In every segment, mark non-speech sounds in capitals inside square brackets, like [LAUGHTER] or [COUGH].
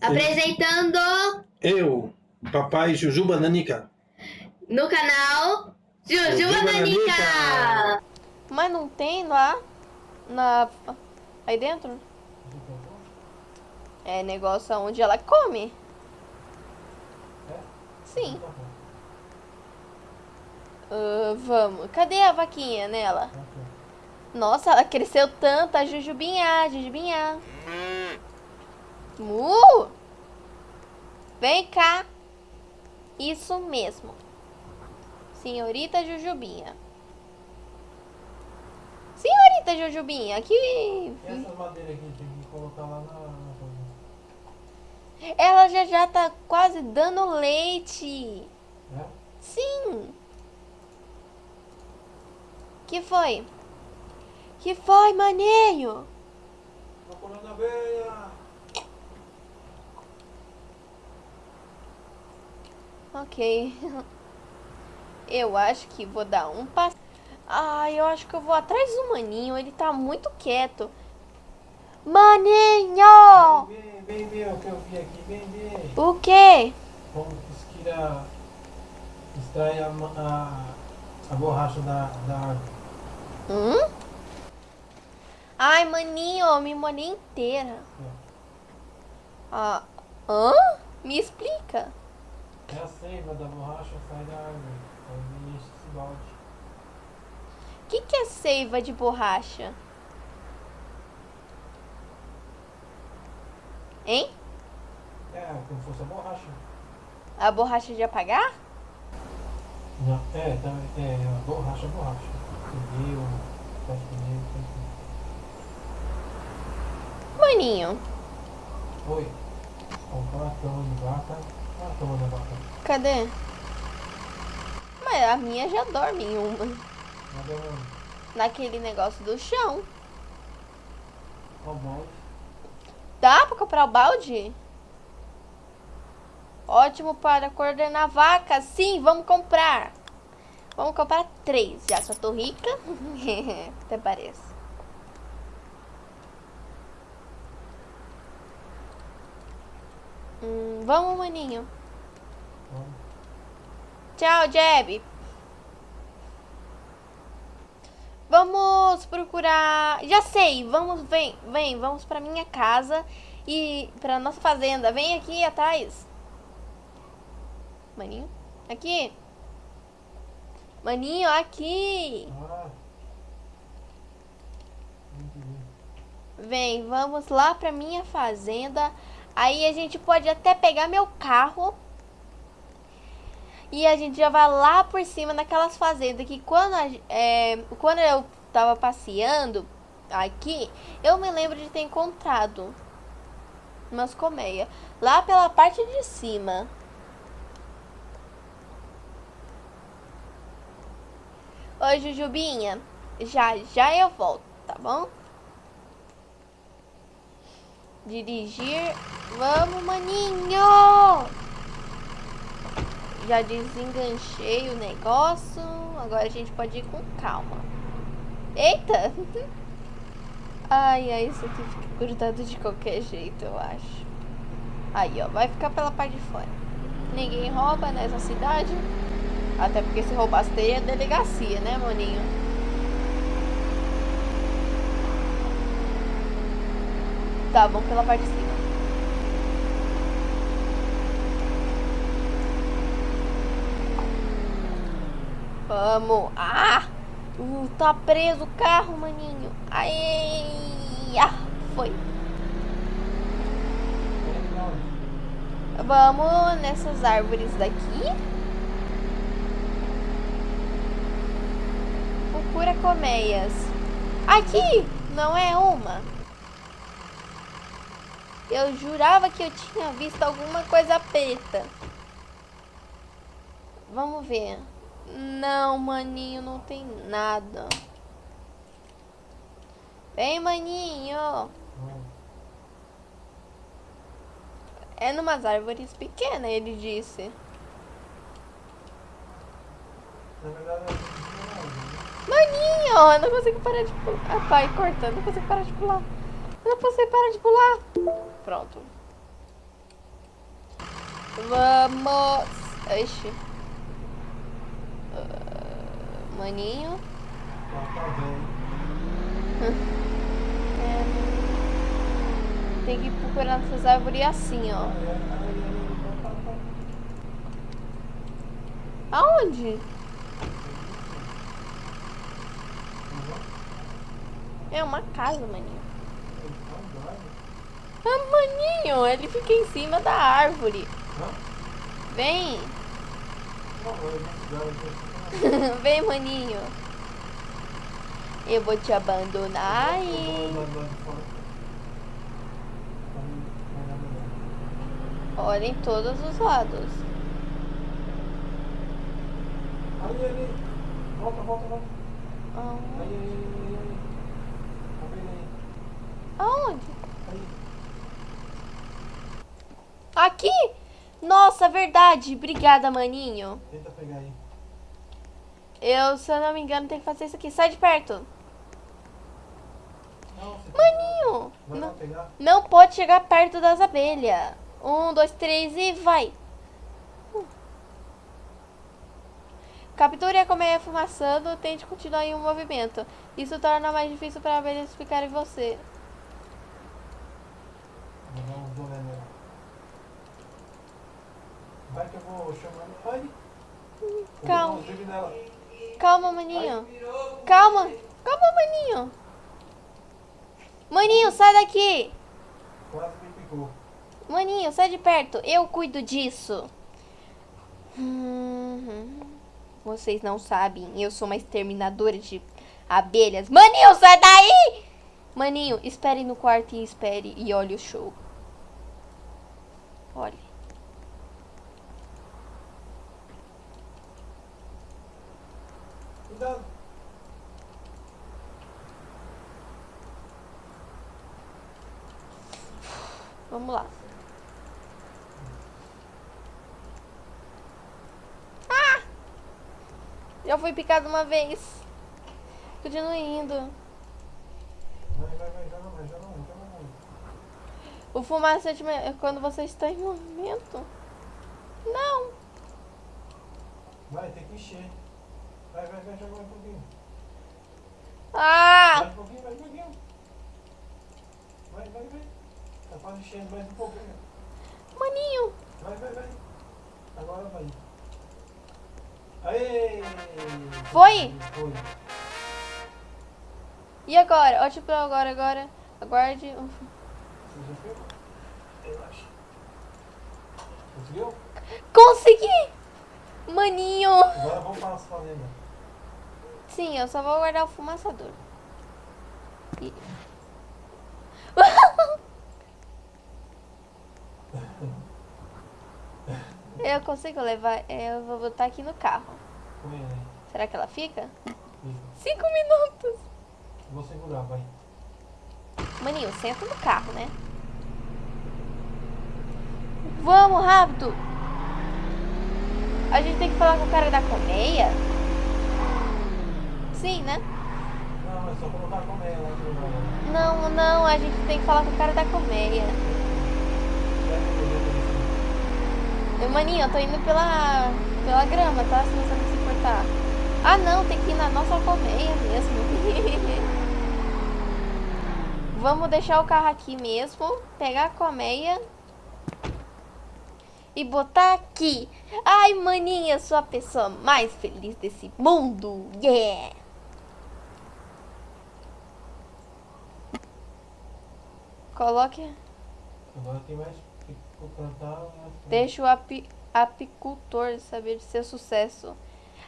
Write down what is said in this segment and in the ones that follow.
Apresentando Eu, papai Jujuba Nanica. no canal Jujuba Jujuba Nanica. Nanica. Mas não tem lá? Na... Aí dentro? É negócio onde ela come. Sim. Ah, vamos. Cadê a vaquinha nela? Nossa, ela cresceu tanto. A Jujubinha, Jujubinha. Mu! Vem cá. Isso mesmo. Senhorita Jujubinha. Senhorita Jujubinha, aqui. E essas madeiras aqui tem que colocar lá na. Ela já já tá quase dando leite. Né? Sim. Que foi? Que foi, maninho? Procurando a abelha! Ok. Eu acho que vou dar um passo. Ah, eu acho que eu vou atrás do maninho. Ele tá muito quieto. Maninho! Vem, vem, vem, o que eu vi aqui, vem, vem! O quê? Como que esquira. extrai a, a, a borracha da, da árvore. Hum? Ai, maninho, me molhei inteira. Ah, hã? Me explica. É a seiva da borracha sai da árvore. Aí enche esse balde. O que, que é seiva de borracha? Hein? É, como se fosse a borracha. A borracha de apagar? Não, é, também, é, a borracha, a borracha. Pneu, faz pneu, tem tudo. Maninho, Oi. Comprar cama de vaca. Vaca. cadê? Mas a minha já dorme em uma. Naquele negócio do chão. O balde. Dá pra comprar o balde? Ótimo para coordenar vacas. Sim, vamos comprar. Vamos comprar três, já eu tô rica. [LAUGHS] Até parece. Vamos, maninho. Vamos. Tchau, Jeb. Vamos procurar. Já sei. Vamos, vem, vem, vamos para minha casa e para nossa fazenda. Vem aqui atrás. Maninho, aqui. Maninho, aqui. Vem, vamos lá para minha fazenda. Aí a gente pode até pegar meu carro. E a gente já vai lá por cima naquelas fazendas que quando, a é, quando eu tava passeando aqui, eu me lembro de ter encontrado umas colmeias lá pela parte de cima. Oi, Jujubinha. Já, já eu volto, tá bom? Dirigir. Vamos, maninho! Já desenganchei o negócio. Agora a gente pode ir com calma. Eita! [LAUGHS] Ai, ai, isso aqui fica grudado de qualquer jeito, eu acho. Aí, ó, vai ficar pela parte de fora. Ninguém rouba nessa cidade. Até porque se roubasse teria delegacia, né, maninho? Tá, vamos pela parte de cima. Vamos. Ah! Uh, tá preso o carro, maninho. Ai! Ah, foi. Vamos nessas árvores daqui. Procura colmeias. Aqui! Não é uma. Eu jurava que eu tinha visto alguma coisa preta. Vamos ver. Não, maninho, não tem nada. Vem, maninho. É numas árvores pequenas, ele disse. Maninho, eu não consigo parar de pular. Ah, pai, corta, eu não consigo parar de pular. Eu não consigo parar de pular. Pronto. Vamos. Ixi. Maninho. É, tem que ir procurando essas árvores assim, ó. Aonde? É uma casa, maninho. Ah, maninho, ele fica em cima da árvore. Vem. [LAUGHS] Vem, maninho. Eu vou te abandonar e... Olha em todos os lados. Ali, ali. Volta, volta, volta. Ah, Aí, aí? Aonde? Aqui? Nossa, verdade. Obrigada, maninho. Tenta pegar aí. Eu, se eu não me engano, tenho que fazer isso aqui. Sai de perto. Não, Maninho. Não, não pode chegar perto das abelhas. Um, dois, três e vai. Capture a colmeia fumaçando, tente continuar em um movimento. Isso torna mais difícil para abelhas ficarem em você. Dar uns olhos nela. Vai que eu vou chamando. Ai! Eu vou Calma. maninho. Calma. Calma, maninho. Maninho, sai daqui. Quase me picou. Maninho, sai de perto. Eu cuido disso. Hum, Vocês não sabem. Eu sou uma exterminadora de abelhas. Maninho, sai daí! Maninho, espere no quarto e espere e olhe o show. Olhe. Vamos lá. Ah! Já fui picado uma vez. Continue indo. Vai, vai, vai. Mais, joga mais. O fumacete é quando você está em movimento. Não. Vai, tem que encher. Vai, vai, vai, joga um pouquinho. Ah! Mais um pouquinho, mais um pouquinho. Vai, vai, vai. Quase enchendo mais um pouquinho. Maninho. Vai, vai, vai. Agora vai. Aê! Foi? Foi. E agora? Ótimo pra agora, agora. Aguarde. Você já. Conseguiu? Consegui! Maninho! Agora vamos para as fazendas. Sim, eu só vou guardar o fumaçador. E- Eu consigo levar. é, Eu vou botar aqui no carro. Aí. Será que ela fica? Fica. Cinco minutos. Vou segurar, vai. Maninho, senta no carro, né? Vamos, rápido! A gente tem que falar com o cara da colmeia? Sim, né? Não, é só colocar a colmeia lá no lugar. Não, não, a gente tem que falar com o cara da colmeia. Maninho, eu tô indo pela, pela grama, tá? Se você não se importar. Ah, não, tem que ir na nossa colmeia mesmo. [LAUGHS] Vamos deixar o carro aqui mesmo, pegar a colmeia e botar aqui. Ai, maninha, sou a pessoa mais feliz desse mundo. Yeah! Coloque. Mais? Deixa o api- apicultor saber de seu sucesso.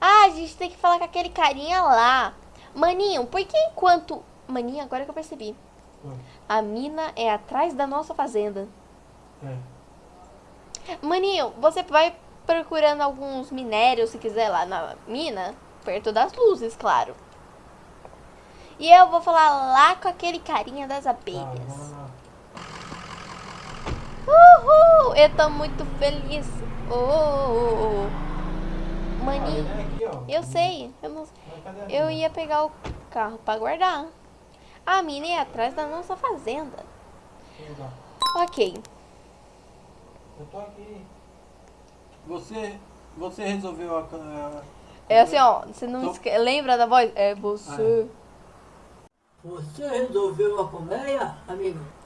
Ah, a gente tem que falar com aquele carinha lá. Maninho, por que enquanto. Maninho, agora que eu percebi. A mina é atrás da nossa fazenda. É. Maninho, você vai procurando alguns minérios, se quiser, lá na mina. Perto das luzes, claro. E eu vou falar lá com aquele carinha das Tá, abelhas. vamos lá. Uhul! Eu tô muito feliz. Oh, oh, oh. Ah, é ó. Eu sei, eu, não, eu ia pegar o carro pra guardar. A mina é atrás da nossa fazenda. Ok. Eu tô aqui. Você, você resolveu a... É assim, ó, você não Então- esque... lembra da voz? É você. Você resolveu a colmeia, amigo?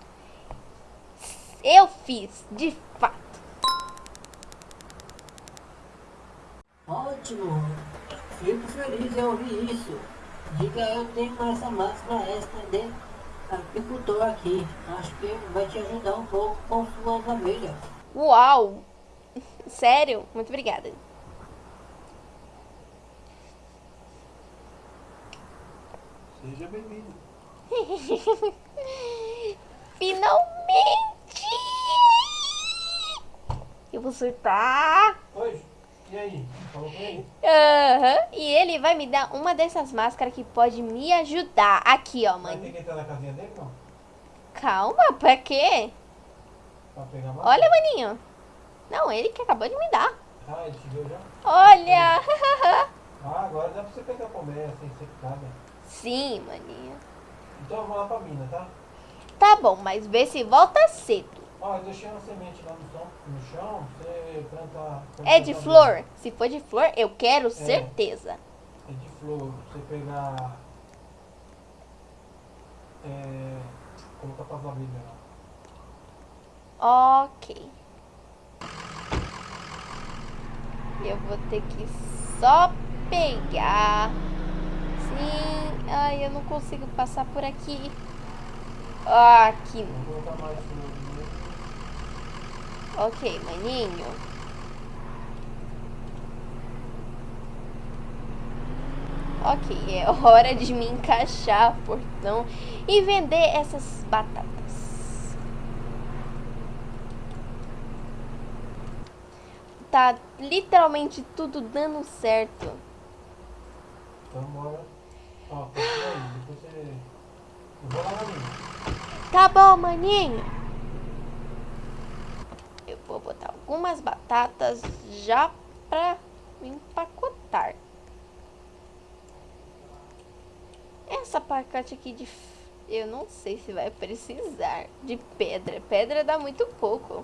Eu fiz, de fato. Ótimo. Fico feliz em ouvir isso. Diga eu tenho essa máscara extra de apicultor aqui. Acho que vai te ajudar um pouco com suas abelhas. Uau! [LAUGHS] Sério? Muito obrigada. Seja bem-vindo. [LAUGHS] Finalmente! Eu vou surtar. Oi, e aí? Falou com ele? Aham. E ele vai me dar uma dessas máscaras que pode me ajudar. Aqui, ó, Vai ter que entrar na casinha dele, não? Calma, pra quê? Pra pegar mais? Olha, maninho. Não, ele que acabou de me dar. Ah, ele te deu já? Olha! [LAUGHS] Ah, agora dá pra você pegar a colmeia sem ser picada. Sim, maninho. Então eu vou lá pra mina, tá? Tá bom, mas vê se volta cedo. Ó, eu deixei uma semente lá no chão, no chão você planta... É de flor? Se for de flor, eu quero certeza. É de flor, você pegar. É. Colocar pra abelhas lá. Ok. Eu vou ter que só pegar. Sim. Ai, eu não consigo passar por aqui. Ah, Aqui. Vou colocar mais flor. Ok, maninho. Ok, é hora de me encaixar, portão, e vender essas batatas. Tá literalmente tudo dando certo. Então bora. Ó, aí, depois você. Eu vou lá na minha. Tá bom, maninho. Vou botar algumas batatas já pra empacotar. Essa pacote aqui de... Eu não sei se vai precisar de pedra. Pedra dá muito pouco.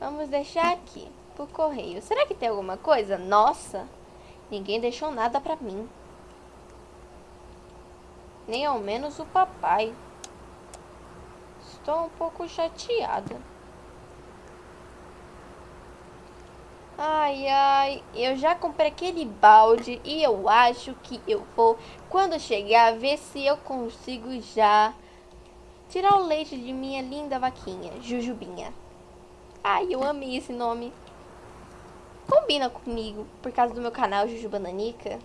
Vamos deixar aqui pro correio. Será que tem alguma coisa? Nossa, ninguém deixou nada pra mim. Nem ao menos o papai. Estou um pouco chateada. Ai, ai, eu já comprei aquele balde e eu acho que eu vou, quando chegar, ver se eu consigo já tirar o leite de minha linda vaquinha, Jujubinha. Ai, eu amei esse nome. Combina comigo, por causa do meu canal Jujuba Nanica.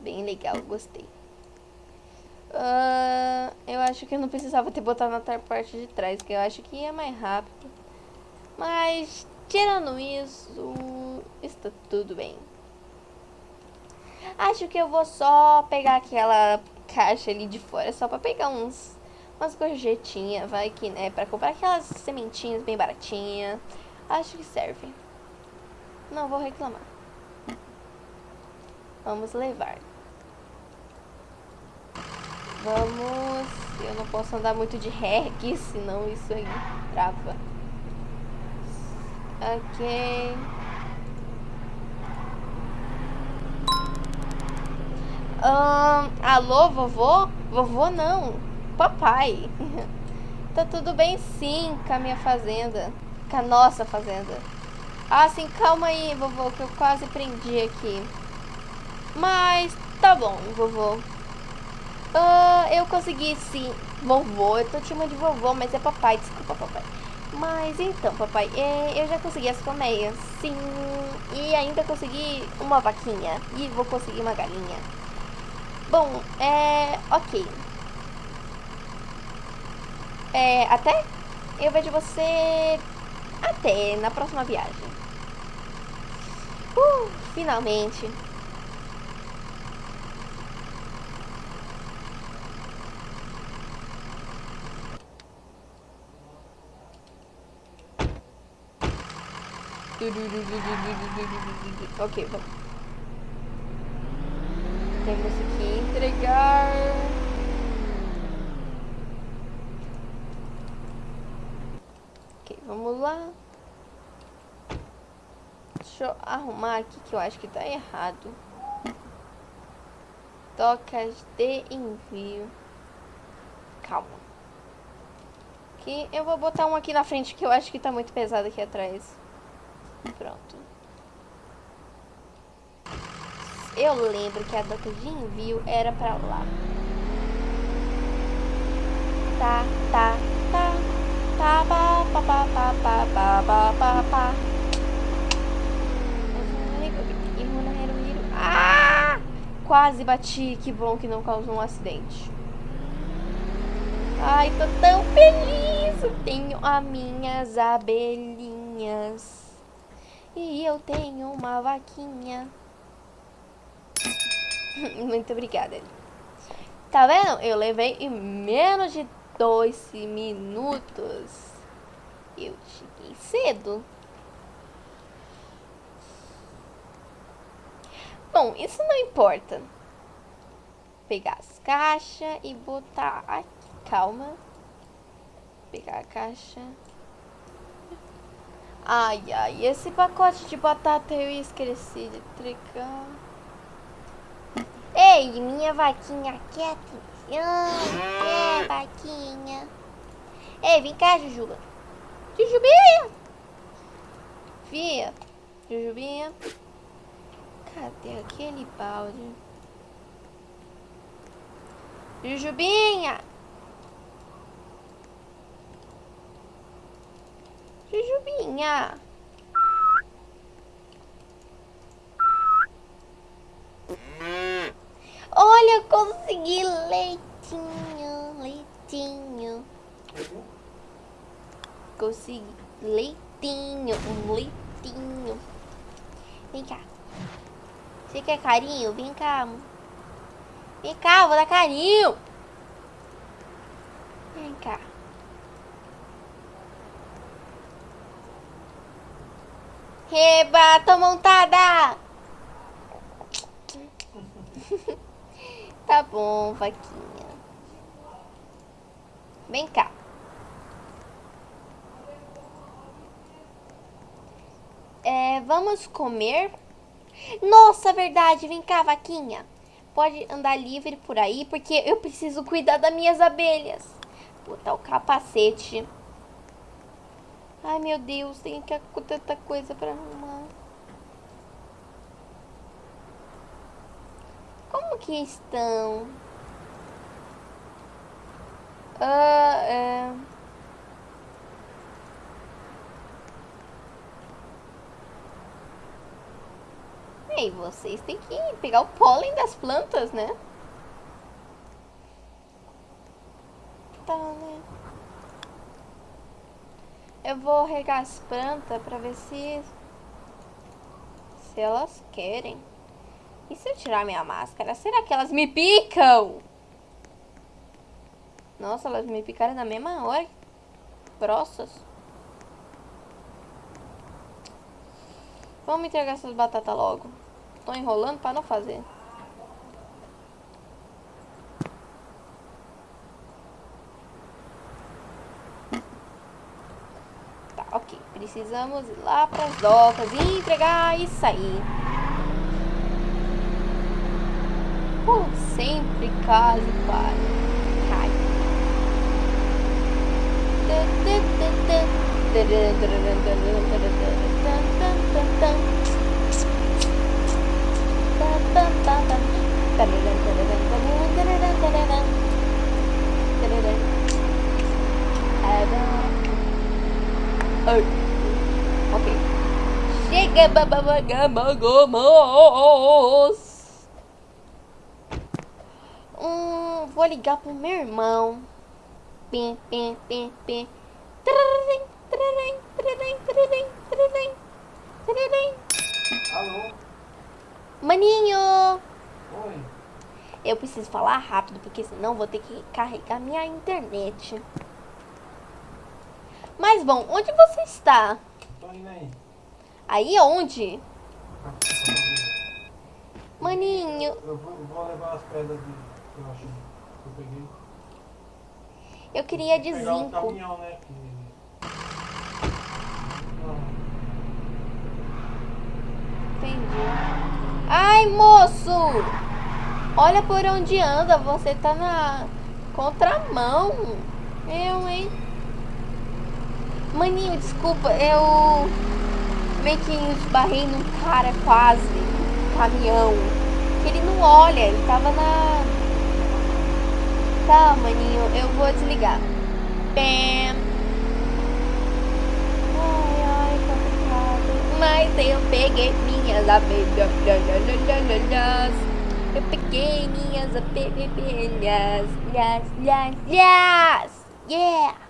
Bem legal, gostei. Ah, eu acho que eu não precisava ter botado na parte de trás, que eu acho que ia mais rápido. Mas, tirando isso, está tudo bem. Acho que eu vou só pegar aquela caixa ali de fora, só pra pegar uns umas gorjetinhas, vai que, né, pra comprar aquelas sementinhas bem baratinhas. Acho que serve. Não vou reclamar. Vamos levar. Vamos. Eu não posso andar muito de aqui, senão isso aí trava. Ok. Ahn, alô, vovô? Vovô não. Papai. [LAUGHS] tá tudo bem sim com a minha fazenda. Com a nossa fazenda. Ah, sim, calma aí, vovô, que eu quase prendi aqui. Mas tá bom, vovô. Ah, eu consegui sim. Vovô, eu tô te chamando de vovô, mas é papai, desculpa, papai. Mas então, papai, é, eu já consegui as colmeias, sim. E ainda consegui uma vaquinha. E vou conseguir uma galinha. Bom, é. Ok. É. Até? Eu vejo você. Até na próxima viagem. Uh, finalmente. Ok, vamos. Temos que entregar. Ok, vamos lá. Deixa eu arrumar aqui que eu acho que tá errado. Tocas de envio. Calma. Aqui, eu vou botar um aqui na frente que eu acho que tá muito pesado aqui atrás. Pronto. Eu lembro que a doca de envio era pra lá. Tá, tá, tá. Tá, pá, pá, pá, pá, pá, pá, pá, pá, pá. Quase bati. Que bom que não causou um acidente. Ai, tô tão feliz. Tenho as minhas abelhinhas. E eu tenho uma vaquinha. [LAUGHS] Muito obrigada. Tá vendo? Eu levei em menos de dois minutos. Eu cheguei cedo. Bom, isso não importa. Pegar as caixas e botar aqui. Calma. Pegar a caixa. Ai, ai, esse pacote de batata eu esqueci de tricar. Ei, minha vaquinha quieta. É, vaquinha. Ei, vem cá, Jujuba. Jujubinha. Fia. Jujubinha. Cadê aquele balde? Jujubinha. Jujubinha. Olha, consegui leitinho, leitinho. Consegui leitinho, um leitinho. Vem cá. Você quer carinho? Vem cá. Vem cá, vou dar carinho. Vem cá. Reba, tô montada. [LAUGHS] Tá bom, vaquinha. Vem cá. É, vamos comer? Nossa, verdade. Vem cá, vaquinha. Pode andar livre por aí, porque eu preciso cuidar das minhas abelhas. Botar o capacete. Ai, meu Deus, tem que tanta coisa pra arrumar. Como que estão? Ah, é... Ei, vocês têm que pegar o pólen das plantas, né? Tá, né? Eu vou regar as plantas pra ver se... Se elas querem. E se eu tirar minha máscara, será que elas me picam? Nossa, elas me picaram na mesma hora. Grossas. Vamos entregar essas batatas logo. Tô enrolando pra não fazer. Precisamos ir lá para as docas e entregar e sair. Por sempre quase para. Cai. Oh. Chega, bababagamos. Hum, vou ligar pro meu irmão. Pim, pim, pim, pim. Trararém, trararém, trararém, trararém, trararém, trararém. Alô? Maninho! Oi. Eu preciso falar rápido, porque senão vou ter que carregar minha internet. Mas bom, onde você está? Tô indo aí. Aí onde? Maninho. Eu vou, levar as pedras que eu acho que eu peguei. Eu queria de Pegar zinco. Caminhão, né? Entendi. Ai, moço! Olha por onde anda, você tá na contramão. Eu, hein? Maninho, desculpa, eu meio que esbarrei num cara quase, caminhão. Que ele não olha, ele tava na. Tá, maninho, eu vou desligar. Bam. Ai, ai, complicado. Mas eu peguei minhas abelhas. Eu peguei minhas abelhas. Yes, yes, yes. Yeah.